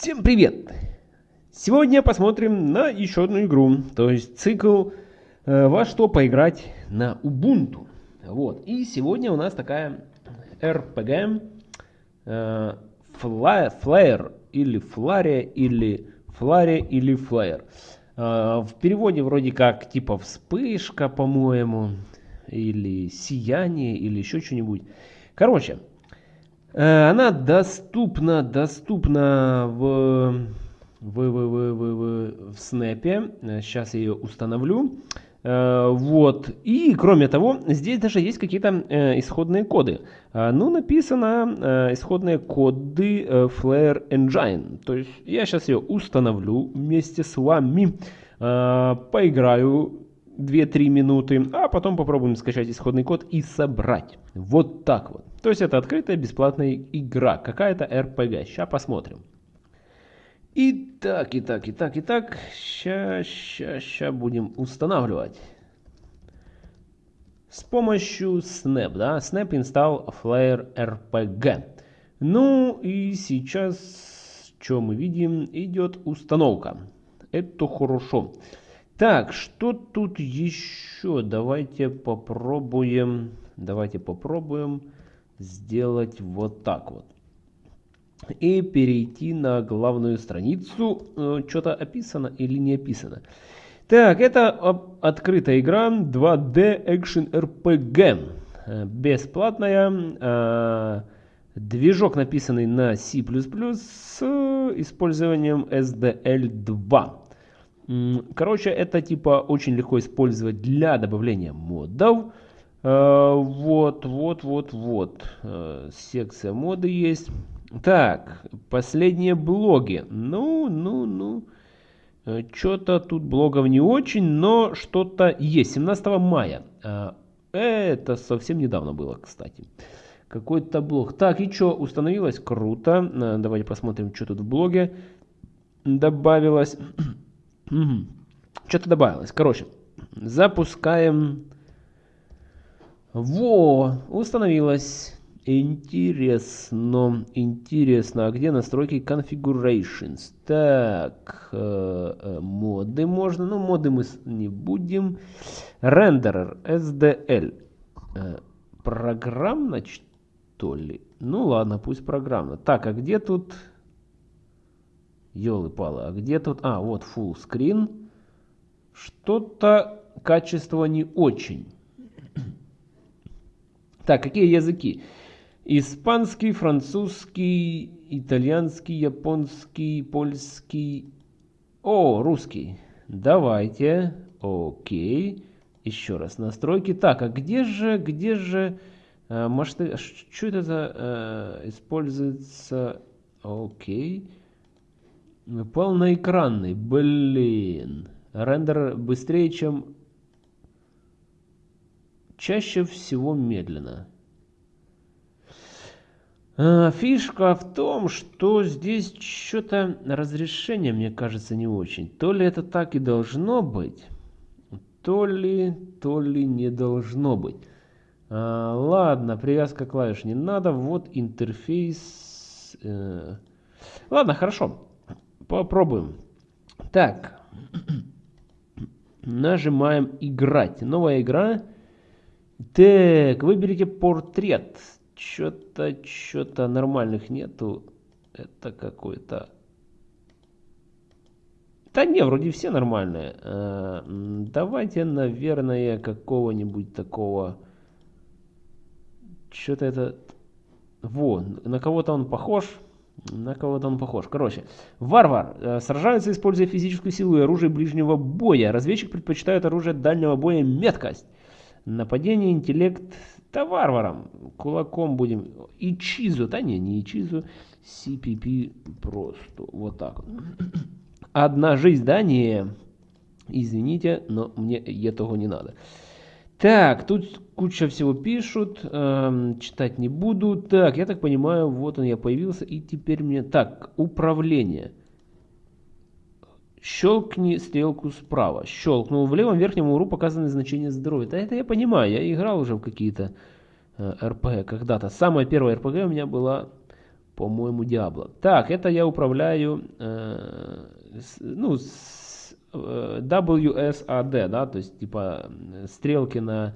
Всем привет! Сегодня посмотрим на еще одну игру, то есть цикл э, «Во что поиграть на Ubuntu». Вот. И сегодня у нас такая RPG э, Flare или Фларе или Фларе или Флэр. Э, в переводе вроде как типа вспышка, по-моему, или сияние, или еще что-нибудь. Короче, она доступна, доступна в, в, в, в, в, в, в снэпе. Сейчас я ее установлю. Э, вот. И кроме того, здесь даже есть какие-то э, исходные коды. Ну, написано исходные коды Flare Engine. То есть я сейчас ее установлю вместе с вами. Поиграю 2-3 минуты, а потом попробуем скачать исходный код и собрать. Вот так вот. То есть это открытая бесплатная игра, какая-то RPG. Сейчас посмотрим. Итак, итак, итак, итак, сейчас, сейчас, сейчас будем устанавливать. С помощью Snap, да, Snap install Flare RPG. Ну и сейчас, что мы видим, идет установка. Это хорошо. Так, что тут еще? Давайте попробуем, давайте попробуем сделать вот так вот. И перейти на главную страницу. Э, Что-то описано или не описано. Так, это открытая игра 2D Action RPG. Э, бесплатная. Э, движок написанный на C++ с использованием SDL2. Короче, это типа очень легко использовать для добавления модов. Э, вот, вот, вот, вот. Э, секция моды есть. Так, последние блоги. Ну, ну, ну. Э, Что-то тут блогов не очень, но что-то есть. 17 мая. Это совсем недавно было, кстати. Какой-то блог. Так, и что, установилось? Круто. Давайте посмотрим, что тут в блоге добавилось. Угу. Что-то добавилось. Короче, запускаем. Во, установилось. Интересно, интересно. А где настройки configurations? Так, э, э, моды можно. Ну, моды мы не будем. Рендерер, SDL. Э, программно, что ли? Ну, ладно, пусть программно. Так, а где тут... Ёлы-палы, а где тут... А, вот full screen. Что-то качество не очень. Так, какие языки? Испанский, французский, итальянский, японский, польский. О, русский. Давайте. Окей. Еще раз настройки. Так, а где же, где же... Э, может, что это за... Э, используется... Окей. Полноэкранный, блин. Рендер быстрее, чем... Чаще всего медленно. А, фишка в том, что здесь что-то разрешение, мне кажется, не очень. То ли это так и должно быть, то ли, то ли не должно быть. А, ладно, привязка клавиш не надо. Вот интерфейс. Э, ладно, хорошо. Попробуем. Так. Нажимаем играть. Новая игра. Так, выберите портрет. Что-то, что-то нормальных нету. Это какой-то... Да не, вроде все нормальные. А, давайте, наверное, какого-нибудь такого... Что-то это... Во, на кого-то он похож. На кого-то он похож. Короче, варвар э, сражается, используя физическую силу и оружие ближнего боя. Разведчик предпочитает оружие дальнего боя меткость. Нападение, интеллект, да варваром. Кулаком будем. И чизу, да не, не чизу. CPP просто. Вот так. Одна жизнь, да, не. Извините, но мне этого не надо. Так, тут куча всего пишут, эм, читать не буду. Так, я так понимаю, вот он я появился, и теперь мне... Так, управление. Щелкни стрелку справа. Щелкнул. В левом верхнем углу показаны значения здоровья. Да это я понимаю, я играл уже в какие-то э, РПГ когда-то. Самая первая РПГ у меня была По-моему, Диабло. Так, это я управляю, э, с, ну, с, WSAD, да, то есть типа стрелки на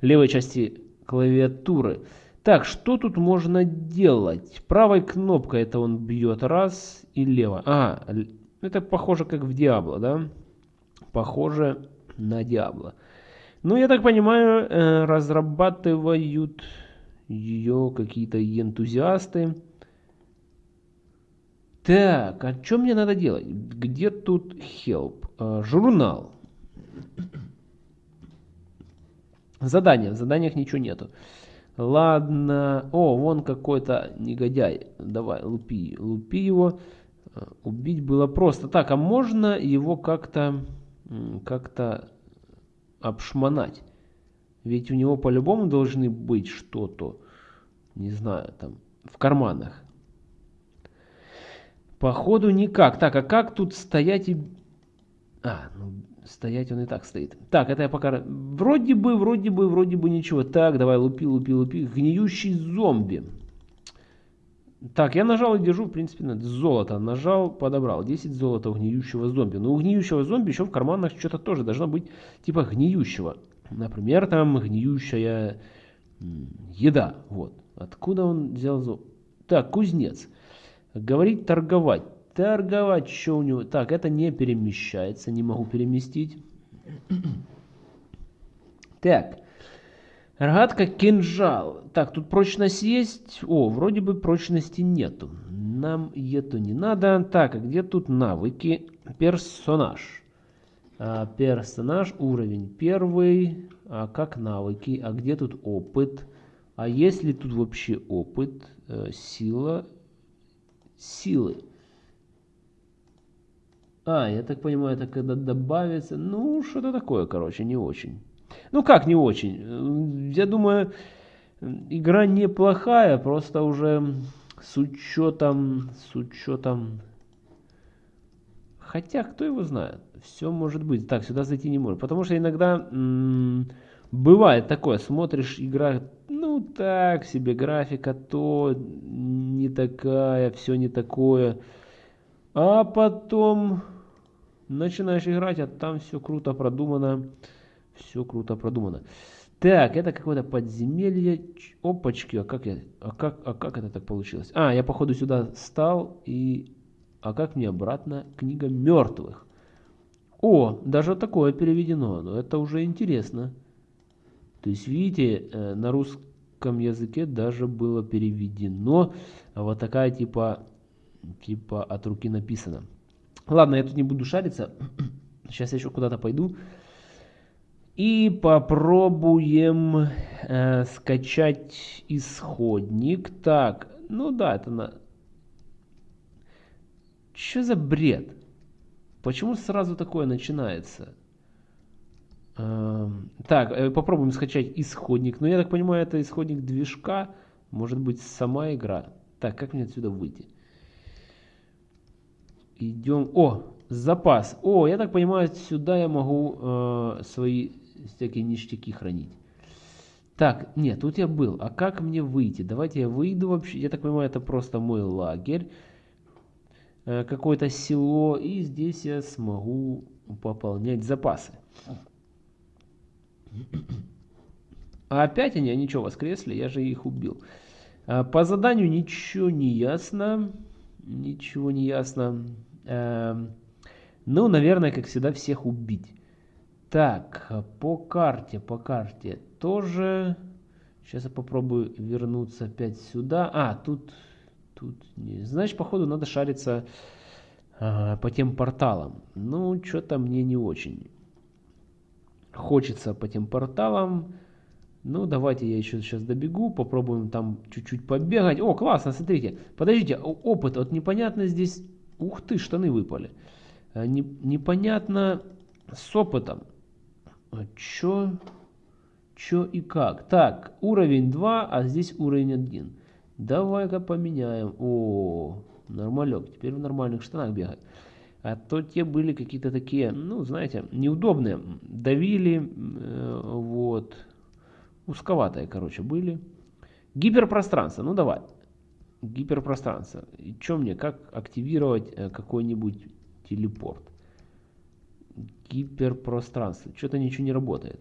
левой части клавиатуры. Так, что тут можно делать? Правой кнопкой это он бьет раз и лево. А, это похоже как в Диабло, да? Похоже на Диабло. Ну, я так понимаю, э, разрабатывают ее какие-то энтузиасты. Так, а что мне надо делать? Где тут help? А, журнал. Задания. В заданиях ничего нету. Ладно. О, вон какой-то негодяй. Давай, лупи. Лупи его. А, убить было просто. Так, а можно его как-то как-то обшмонать? Ведь у него по-любому должны быть что-то, не знаю, там, в карманах. Походу никак. Так, а как тут стоять и... А, ну, стоять он и так стоит. Так, это я пока... Вроде бы, вроде бы, вроде бы ничего. Так, давай, лупи, лупи, лупи. Гниющий зомби. Так, я нажал и держу, в принципе, на золото. Нажал, подобрал. 10 золота у гниющего зомби. Но у гниющего зомби еще в карманах что-то тоже должно быть типа гниющего. Например, там гниющая еда. Вот. Откуда он взял золото? Так, кузнец. Говорить торговать. Торговать, что у него? Так, это не перемещается, не могу переместить. Так. Рогатка, кинжал. Так, тут прочность есть. О, вроде бы прочности нету. Нам это не надо. Так, а где тут навыки? Персонаж. А, персонаж, уровень первый. А как навыки? А где тут опыт? А есть ли тут вообще опыт? Э, сила. Силы. А, я так понимаю, это когда добавится... Ну, что-то такое, короче, не очень. Ну как не очень? Я думаю, игра неплохая, просто уже с учетом, с учетом... Хотя, кто его знает, все может быть. Так, сюда зайти не может. Потому что иногда бывает такое, смотришь, игра, ну так себе, графика то не такая, все не такое. А потом начинаешь играть, а там все круто продумано. Все круто продумано. Так, это какое-то подземелье. Опачки, а как я... А как, а как это так получилось? А, я походу сюда стал и... А как мне обратно? Книга мертвых. О, даже такое переведено. Но это уже интересно. То есть, видите, э, на русском языке даже было переведено вот такая типа, типа от руки написано. Ладно, я тут не буду шариться. Сейчас я еще куда-то пойду. И попробуем э, скачать исходник. Так, ну да, это на... Что за бред? Почему сразу такое начинается? Э, так, э, попробуем скачать исходник. Но ну, я так понимаю, это исходник движка. Может быть, сама игра. Так, как мне отсюда выйти? Идем... О, запас. О, я так понимаю, сюда я могу э, свои всякие ништяки хранить. Так, нет, тут я был. А как мне выйти? Давайте я выйду вообще. Я так понимаю, это просто мой лагерь. Э, Какое-то село. И здесь я смогу пополнять запасы. А опять они, они что, воскресли? Я же их убил. А, по заданию ничего не ясно. Ничего не ясно. Эм, ну, наверное, как всегда, всех убить. Так, по карте, по карте тоже. Сейчас я попробую вернуться опять сюда. А, тут, тут не. Значит, походу надо шариться ага, по тем порталам. Ну, что-то мне не очень. Хочется по тем порталам. Ну, давайте я еще сейчас добегу, попробуем там чуть-чуть побегать. О, классно, смотрите. Подождите, опыт, вот непонятно здесь... Ух ты, штаны выпали. Э, не, непонятно с опытом. А чё? Чё и как? Так, уровень 2, а здесь уровень 1. Давай-ка поменяем. О, нормалек. Теперь в нормальных штанах бегать. А то те были какие-то такие, ну, знаете, неудобные. Давили, э, вот. Узковатые, короче, были. Гиперпространство. Ну, давай. Гиперпространство. И что мне, как активировать э, какой-нибудь телепорт? Гиперпространство. Что-то ничего не работает.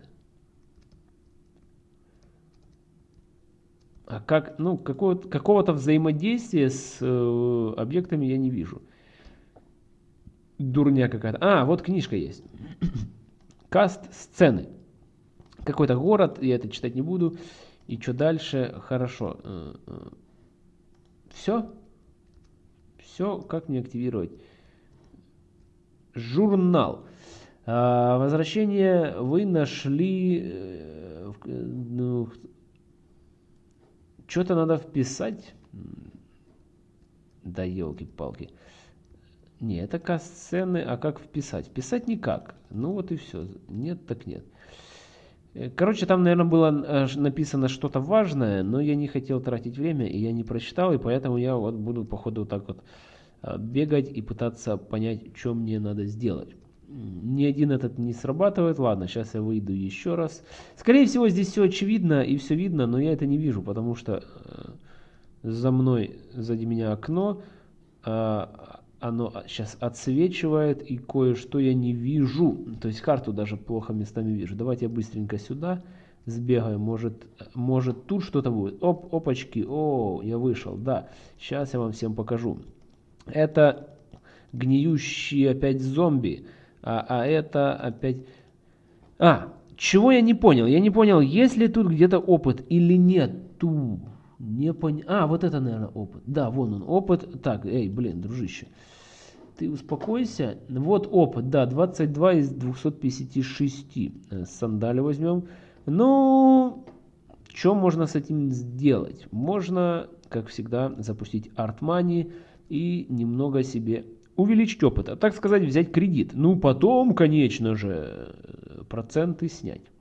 А как, ну, какого-то какого взаимодействия с э, объектами я не вижу. Дурня какая-то. А, вот книжка есть. Каст сцены. Какой-то город, я это читать не буду. И что дальше? Хорошо. Э, э. Все? Все, как мне активировать? Журнал. А, возвращение вы нашли... Э, ну, что-то надо вписать. Да елки-палки. Не, это касцены, а как вписать? Вписать никак. Ну вот и все. Нет, так нет. Э, короче, там, наверное, было э, написано что-то важное, но я не хотел тратить время, и я не прочитал, и поэтому я вот буду, походу, вот так вот э, бегать и пытаться понять, что мне надо сделать. Ни один этот не срабатывает. Ладно, сейчас я выйду еще раз. Скорее всего, здесь все очевидно и все видно, но я это не вижу, потому что за мной, сзади меня окно, а, оно сейчас отсвечивает, и кое-что я не вижу. То есть карту даже плохо местами вижу. Давайте я быстренько сюда сбегаю. Может, может тут что-то будет. Оп, опачки. О, я вышел. Да, сейчас я вам всем покажу. Это гниющие опять зомби. А, а это опять... А, чего я не понял? Я не понял, есть ли тут где-то опыт или нету. Не понял. А, вот это, наверное, опыт. Да, вон он, опыт. Так, эй, блин, дружище. Ты успокойся. Вот опыт, да, 22 из 256. Э, сандали возьмем. Ну, что можно с этим сделать? Можно, как всегда, запустить Art Money и немного себе увеличить опыт. А так сказать, взять кредит. Ну, потом, конечно же, проценты снять.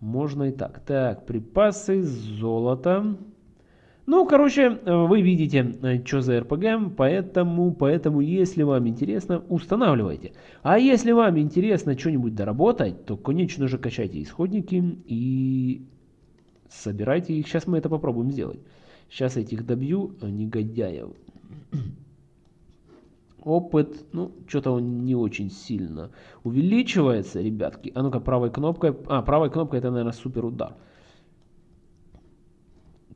Можно и так. Так, припасы, золото. Ну, короче, вы видите, что за РПГ, поэтому, поэтому, если вам интересно, устанавливайте. А если вам интересно что-нибудь доработать, то, конечно же, качайте исходники и собирайте их. Сейчас мы это попробуем сделать. Сейчас этих добью, негодяев. Опыт, ну, что-то он не очень сильно увеличивается, ребятки. А ну-ка, правой кнопкой. А, правой кнопкой это, наверное, супер удар.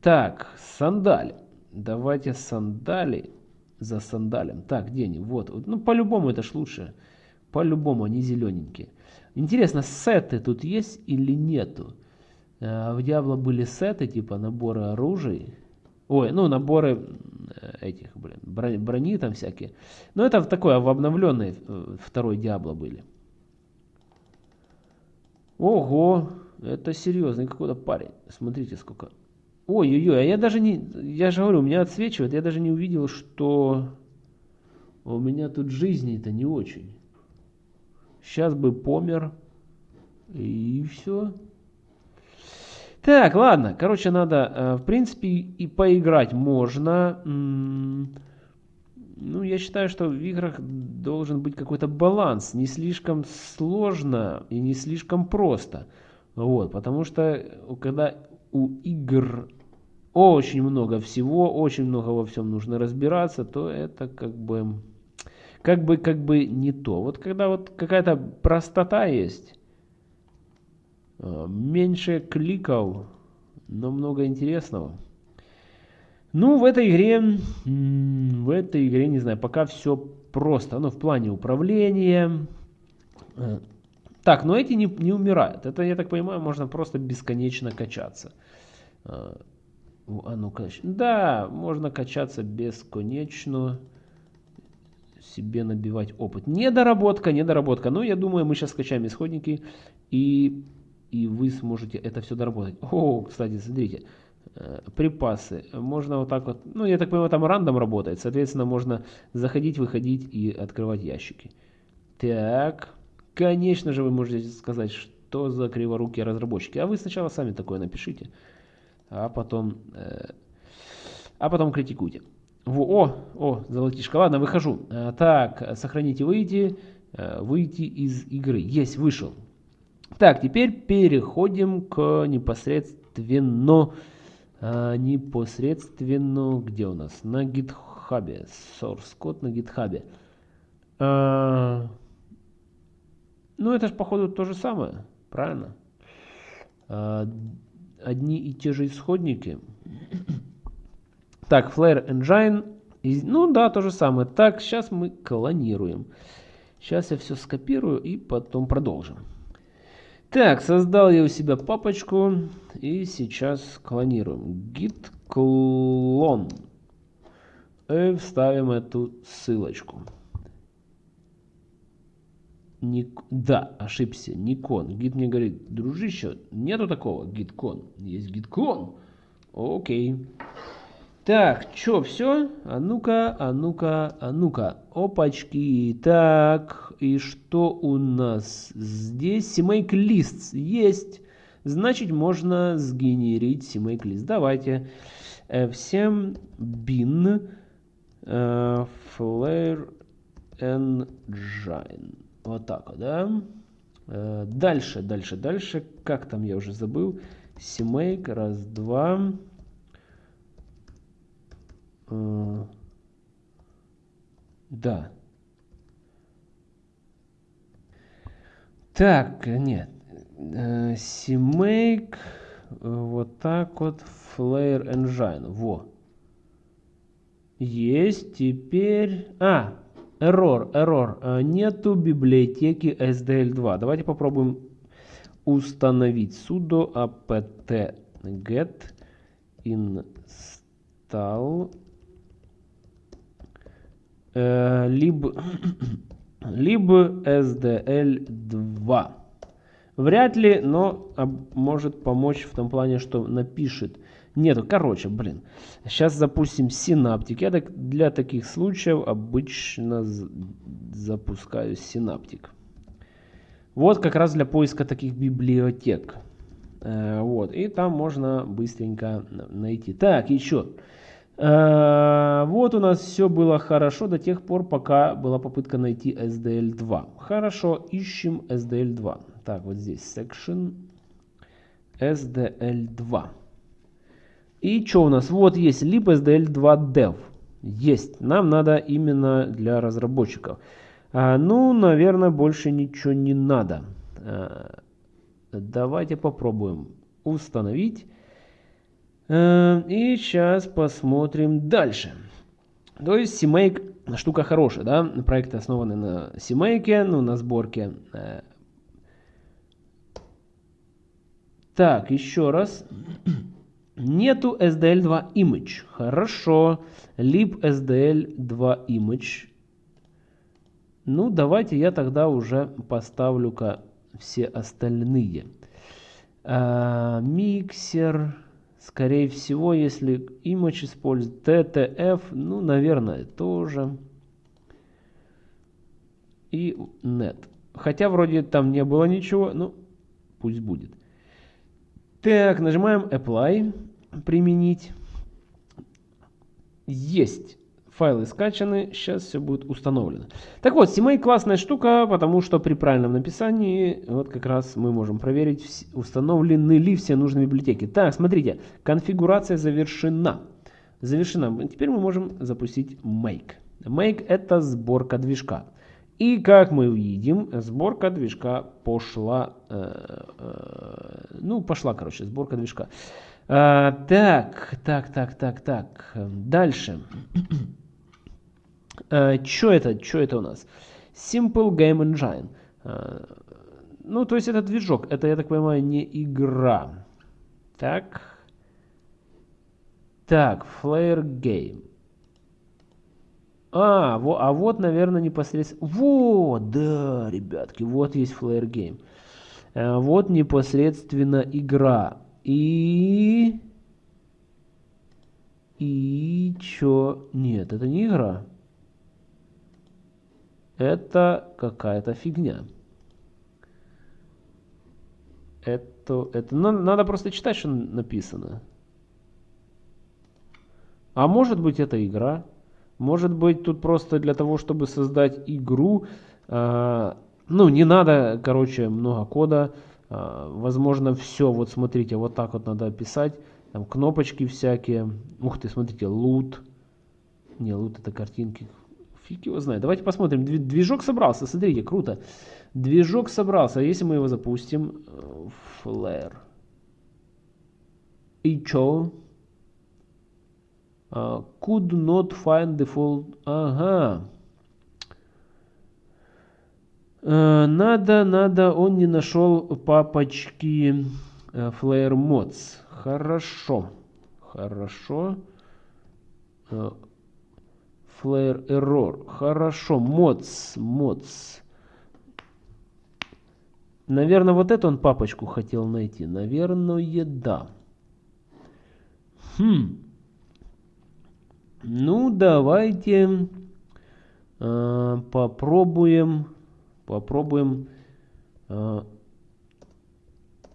Так, сандали. Давайте сандали за сандалем. Так, где они? Вот. Ну, по-любому это ж лучше. По-любому они зелененькие. Интересно, сеты тут есть или нету? А, в Диабло были сеты, типа наборы оружия. Ой, ну наборы э, этих, блин, брони, брони там всякие. Но это такое, в обновленной э, второй Диабло были. Ого, это серьезный какой-то парень. Смотрите, сколько. Ой-ой-ой, а я даже не... Я же говорю, у меня отсвечивает, я даже не увидел, что у меня тут жизни-то не очень. Сейчас бы помер, и все. Так, ладно. Короче, надо, э, в принципе, и поиграть можно. Ну, я считаю, что в играх должен быть какой-то баланс. Не слишком сложно и не слишком просто. Вот, потому что когда у игр очень много всего, очень много во всем нужно разбираться, то это как бы, как бы, как бы не то. Вот когда вот какая-то простота есть, Э, меньше кликов, но много интересного. Ну, в этой игре, в этой игре, не знаю, пока все просто. Ну, в плане управления. Э, так, но эти не, не умирают. Это, я так понимаю, можно просто бесконечно качаться. А ну кач... Да, можно качаться бесконечно. Себе набивать опыт. Недоработка, недоработка. Но я думаю, мы сейчас скачаем исходники и и вы сможете это все доработать. О, кстати, смотрите, э, припасы. Можно вот так вот, ну я так понимаю, там рандом работает, соответственно можно заходить, выходить и открывать ящики. Так, конечно же вы можете сказать, что за криворукие разработчики. А вы сначала сами такое напишите, а потом, э, а потом критикуйте. Во, о, о, золотишко. Ладно, выхожу. Э, так, сохранить и выйти. Э, выйти из игры. Есть, вышел. Так, теперь переходим к непосредственно а, непосредственно, где у нас? На GitHub. Source код на GitHub. А, ну, это же, походу, то же самое, правильно? А, одни и те же исходники. Так, Flare Engine. Ну да, то же самое. Так, сейчас мы клонируем. Сейчас я все скопирую и потом продолжим. Так, создал я у себя папочку и сейчас клонируем. git clone. И вставим эту ссылочку. Ник... Да, ошибся, Никон. Гид мне говорит, дружище, нету такого гиткон. Есть гиткон. Окей. Так, что, все? А ну-ка, а ну-ка, а ну-ка. Опачки. Так, и что у нас здесь? CMake list есть. Значит, можно сгенерить CMake list. Давайте. Э, всем bin э, flare engine. Вот так вот, да? Э, дальше, дальше, дальше. Как там, я уже забыл. CMake, раз, два. Э, да. Так, нет. CMake, вот так вот, Flare Engine. Во. Есть, теперь... А, Error, error. Э, нету библиотеки SDL2. Давайте попробуем установить sudo apt get install э, либо, либо SDL2. Вряд ли, но может помочь в том плане, что напишет Нету. Короче, блин. Сейчас запустим синаптик. Я так, для таких случаев обычно запускаю синаптик. Вот как раз для поиска таких библиотек. Э, вот. И там можно быстренько найти. Так, еще. Э, вот у нас все было хорошо до тех пор, пока была попытка найти SDL2. Хорошо, ищем SDL2. Так, вот здесь section SDL2. И что у нас? Вот есть libsdl2dev. Есть. Нам надо именно для разработчиков. А, ну, наверное, больше ничего не надо. А, давайте попробуем установить. А, и сейчас посмотрим дальше. То есть CMake штука хорошая, да? Проекты основаны на CMake, ну, на сборке. А, так, еще раз. Нету SDL2 image. Хорошо. lib SDL2 image. Ну, давайте я тогда уже поставлю-ка все остальные. А, миксер. Скорее всего, если image использует TTF, ну, наверное, тоже. И net. Хотя вроде там не было ничего, ну, пусть будет. Так, нажимаем Apply, применить. Есть. Файлы скачаны, сейчас все будет установлено. Так вот, CMake классная штука, потому что при правильном написании, вот как раз мы можем проверить, установлены ли все нужные библиотеки. Так, смотрите, конфигурация завершена. Завершена. Теперь мы можем запустить Make. Make это сборка движка. И как мы увидим, сборка движка пошла, э, э, ну пошла, короче, сборка движка. Э, так, так, так, так, так, дальше. Э, что это, что это у нас? Simple Game Engine. Э, ну, то есть это движок, это, я так понимаю, не игра. Так. Так, Flare Game. А, во, а вот, наверное, непосредственно... Вот, да, ребятки, вот есть Flare Game. А, вот непосредственно игра. И... И чё? Нет, это не игра. Это какая-то фигня. Это, это ну, надо просто читать, что написано. А может быть это игра? Может быть, тут просто для того, чтобы создать игру, э, ну, не надо, короче, много кода. Э, возможно, все, вот смотрите, вот так вот надо описать. Там кнопочки всякие. Ух ты, смотрите, лут. Не, лут это картинки. Фиг его знает. Давайте посмотрим. Движок собрался, смотрите, круто. Движок собрался. Если мы его запустим? Flare. И чё? Uh, could not find default. Ага. Uh, надо, надо, он не нашел папочки uh, Flare Mods. Хорошо. Хорошо. Uh, Flare Error. Хорошо. Mods. Mods. Наверное, вот эту он папочку хотел найти. Наверное, да. Хм. Ну, давайте э, попробуем, попробуем э,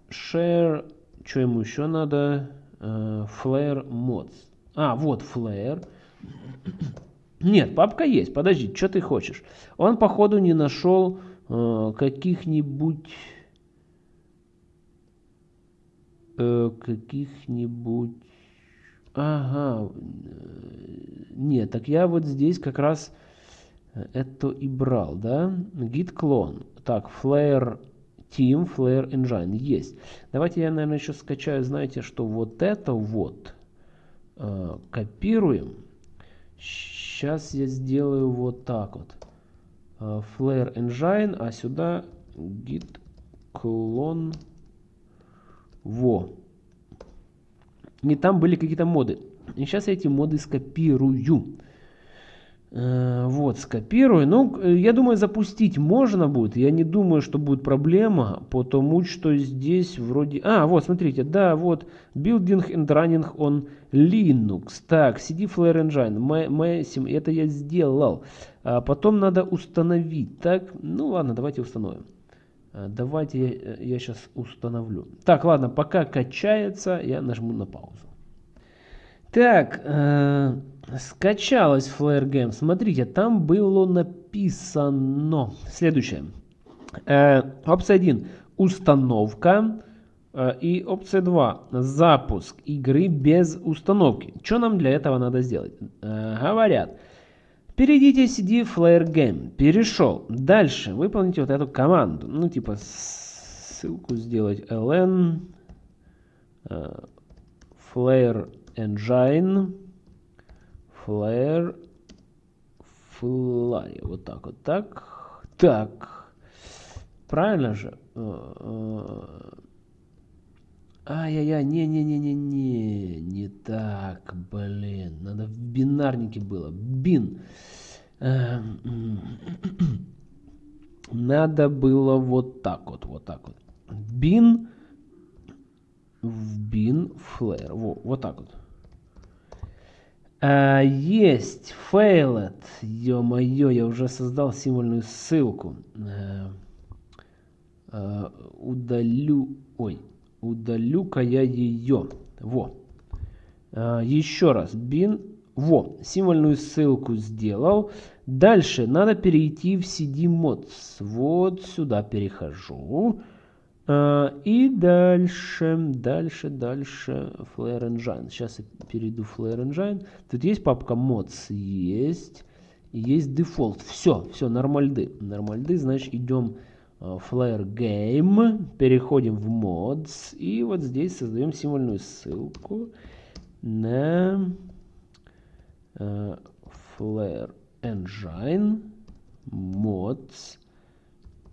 share, что ему еще надо, э, flare mods. А, вот flare. Нет, папка есть, подожди, что ты хочешь? Он, походу, не нашел э, каких-нибудь э, каких-нибудь Ага. Нет, так я вот здесь как раз это и брал, да? Git clone. Так, Flare Team, Flare Engine есть. Давайте я, наверное, еще скачаю, знаете, что вот это вот э, копируем. Сейчас я сделаю вот так вот. Э, Flare Engine, а сюда Git clone. Во. И там были какие-то моды. И сейчас я эти моды скопирую. Э, вот, скопирую. Ну, я думаю, запустить можно будет. Я не думаю, что будет проблема, потому что здесь вроде... А, вот, смотрите, да, вот, Building and Running on Linux. Так, CD Flare Engine, MSIM, это я сделал. А потом надо установить. Так, ну ладно, давайте установим. Э, давайте я, э, я сейчас установлю. Так, ладно, пока качается, я нажму на паузу. Так, э, скачалась Flare Game. Смотрите, там было написано следующее. Э, опция 1. Установка. Э, и опция 2. Запуск игры без установки. Что нам для этого надо сделать? Э, говорят. Перейдите CD Flare Game. Перешел. Дальше выполните вот эту команду. Ну, типа, ссылку сделать ln uh, Flare Engine Flare Flare. Вот так вот. Так. Так. Правильно же? Э, э, Ай-яй-яй, не-не-не-не-не, не так, блин, надо в бинарнике было, бин. Эм, надо было вот так вот, вот так вот. Бин, в бин, флэр, во, вот так вот. А, есть, failed, ё-моё, я уже создал символьную ссылку. А, а, удалю, ой, удалю-ка я ее. Во. А, еще раз. Bin. Во. Символьную ссылку сделал. Дальше надо перейти в CD Mods. Вот сюда перехожу. А, и дальше, дальше, дальше Flare Engine. Сейчас я перейду в Flare Engine. Тут есть папка Mods. Есть. Есть Default. Все, все, нормальды. Нормальды, значит, идем Э, Flare Game, переходим в Mods и вот здесь создаем символьную ссылку на uh, Flare Engine Mods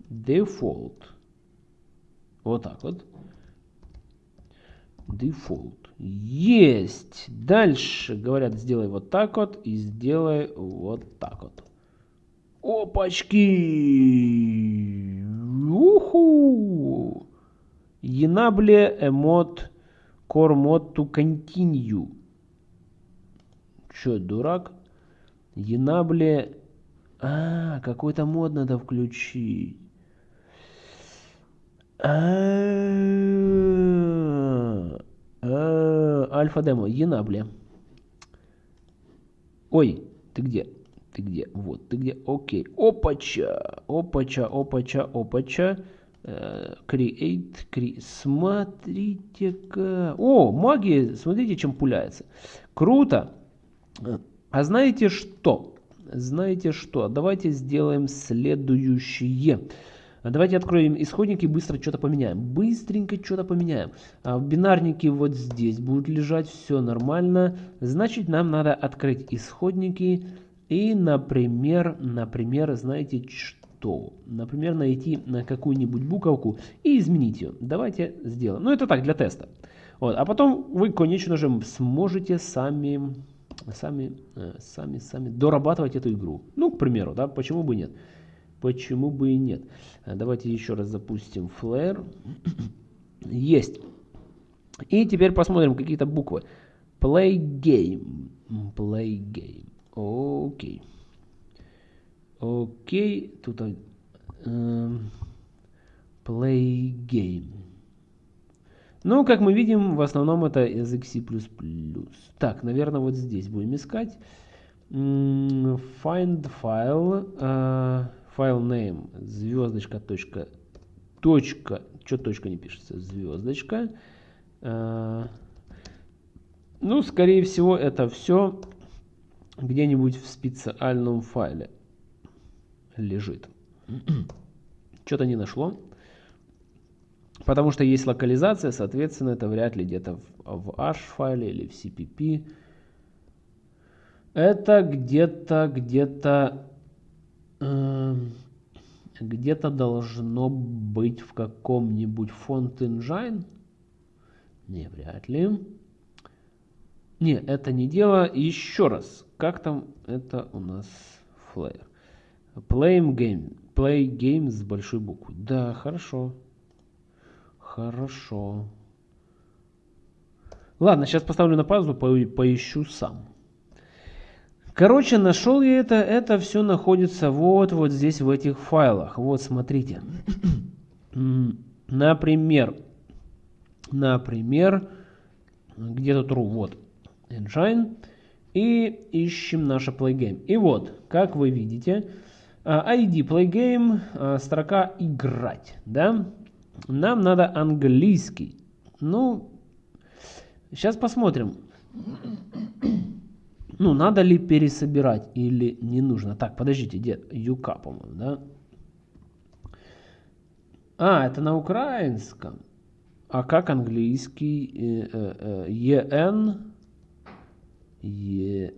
Default. Вот так вот. Default. Есть. Дальше говорят, сделай вот так вот и сделай вот так вот. Опачки! Уху! Enable emot core mod to continue. Че, дурак? Enable... А, какой-то мод надо включить. А, а, альфа-демо, Enable. Ой, ты где? Ты где? Вот, ты где? Окей. Опача, опача, опача, опача. Э, create, create. Смотрите-ка. О, магия, смотрите, чем пуляется. Круто. А знаете что? Знаете что? Давайте сделаем следующее. Давайте откроем исходники быстро что-то поменяем. Быстренько что-то поменяем. А в бинарнике вот здесь будут лежать, все нормально. Значит, нам надо открыть исходники и, например, например, знаете что? Например, найти на какую-нибудь буковку и изменить ее. Давайте сделаем. Ну, это так, для теста. Вот. А потом вы, конечно же, сможете сами, сами, э, сами, сами дорабатывать эту игру. Ну, к примеру, да, почему бы нет? Почему бы и нет? А, давайте еще раз запустим Flare. Есть. И теперь посмотрим какие-то буквы. Play game. Play game. Окей. Окей. Тут э, play game. Ну, как мы видим, в основном это язык C++. Так, наверное, вот здесь будем искать. Find file. Uh, file name звездочка точка точка что точка не пишется? Звездочка. Э, ну скорее всего это все где-нибудь в специальном файле лежит. Что-то не нашло потому что есть локализация соответственно это вряд ли где-то в, в h файле или в cpp это где-то где-то где-то должно быть в каком-нибудь фонд engine. Не, вряд ли. Не, это не дело. Еще раз. Как там это у нас флеер? Play game. Play game с большой буквы. Да, хорошо. Хорошо. Ладно, сейчас поставлю на паузу, по поищу сам. Короче, нашел я это. Это все находится вот, вот здесь, в этих файлах. Вот, смотрите. Например, например, где тут true? Вот, engine. И ищем наше playgame. И вот, как вы видите, а, ID playgame, а, строка играть, да? Нам надо английский. Ну, сейчас посмотрим. Ну, надо ли пересобирать или не нужно? Так, подождите, где? Юка, по-моему, да? А, это на украинском. А как английский? ЕН? Е...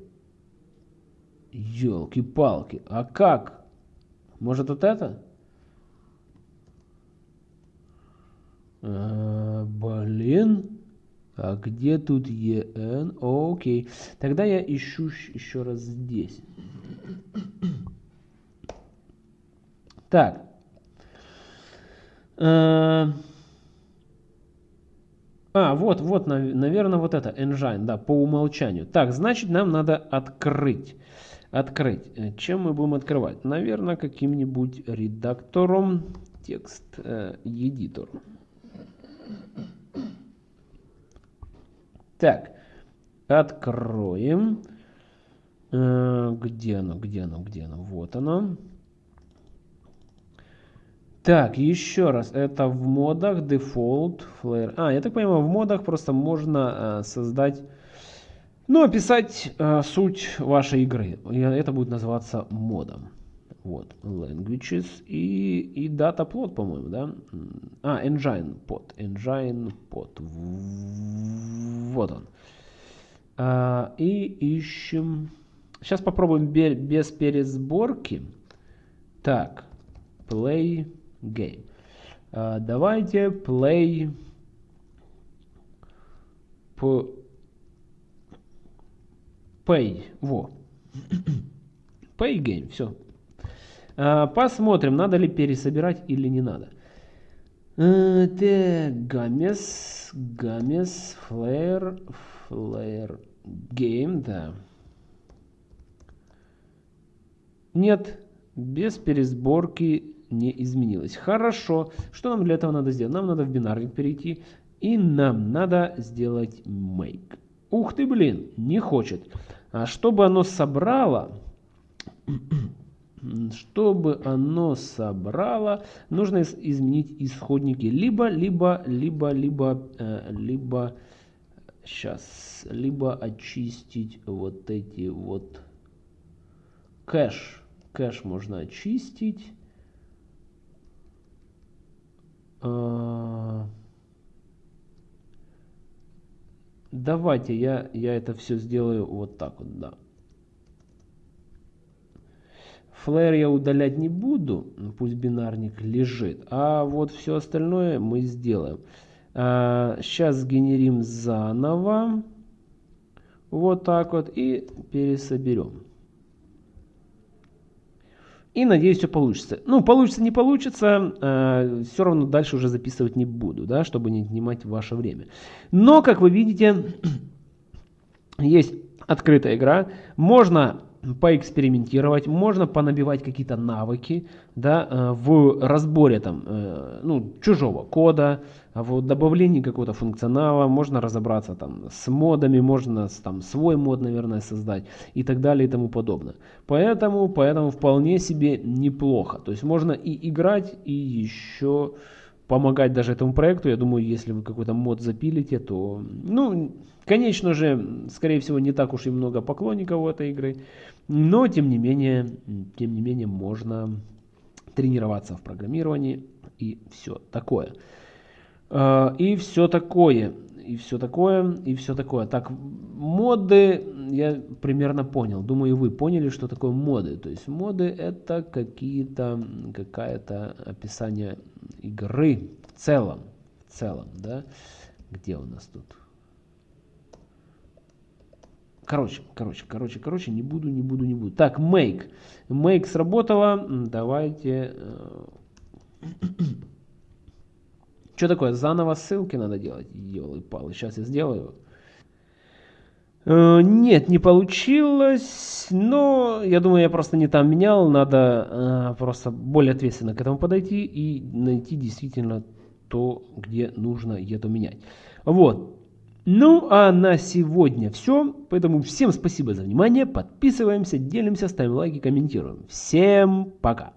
Елки-палки. А как? Может, вот это? А, блин. А где тут EN? Окей. Тогда я ищу еще раз здесь. Так. Э, а, вот, вот, наверное, вот это, engine, да, по умолчанию. Так, значит, нам надо открыть. Открыть. Э, чем мы будем открывать? Наверное, каким-нибудь редактором текст, э, editor. Так, откроем. Э, где оно, где оно, где оно? Вот оно. Так, еще раз, это в модах Default Flare. А, я так понимаю, в модах просто можно э, создать, ну, описать э, суть вашей игры. И это будет называться модом. Вот, languages и, и data plot, по-моему, да? А, engine pod, engine pod. Вот он. А, и ищем... Сейчас попробуем без пересборки. Так, play game. А, давайте play... Pay. Во. Pay game. Все. А, посмотрим, надо ли пересобирать или не надо. А, так, games, games, flare, flare, game, да. Нет, без пересборки не изменилось. Хорошо. Что нам для этого надо сделать? Нам надо в бинарник перейти. И нам надо сделать make. Ух ты, блин, не хочет. А чтобы оно собрало, чтобы оно собрало, нужно изменить исходники. Либо, либо, либо, либо, э, либо, сейчас, либо очистить вот эти вот кэш. Кэш можно очистить. А, давайте я, я это все сделаю вот так вот, да. Флэр я удалять не буду, пусть бинарник лежит. А вот все остальное мы сделаем. А, сейчас сгенерим заново. Вот так вот. И пересоберем. И надеюсь, все получится. Ну, получится, не получится, э, все равно дальше уже записывать не буду, да, чтобы не отнимать ваше время. Но, как вы видите, есть открытая игра. Можно поэкспериментировать, можно понабивать какие-то навыки да, э, в разборе там, э, ну, чужого кода, в добавлении какого-то функционала, можно разобраться там с модами, можно там свой мод, наверное, создать и так далее и тому подобное. Поэтому, поэтому вполне себе неплохо. То есть можно и играть, и еще помогать даже этому проекту. Я думаю, если вы какой-то мод запилите, то, ну, конечно же, скорее всего, не так уж и много поклонников у этой игры, но, тем не менее, тем не менее, можно тренироваться в программировании и все такое. А, и все такое, и все такое, и все такое. Так, моды я примерно понял. Думаю, вы поняли, что такое моды. То есть моды это какие-то, какая-то описание игры в целом. В целом, да. Где у нас тут? Короче, короче, короче, короче, не буду, не буду, не буду. Так, make. Make сработало. Давайте... Э, что такое? Заново ссылки надо делать? Елы-палы, сейчас я сделаю. Э, нет, не получилось, но я думаю, я просто не там менял, надо э, просто более ответственно к этому подойти и найти действительно то, где нужно это менять. Вот. Ну, а на сегодня все. Поэтому всем спасибо за внимание. Подписываемся, делимся, ставим лайки, комментируем. Всем пока.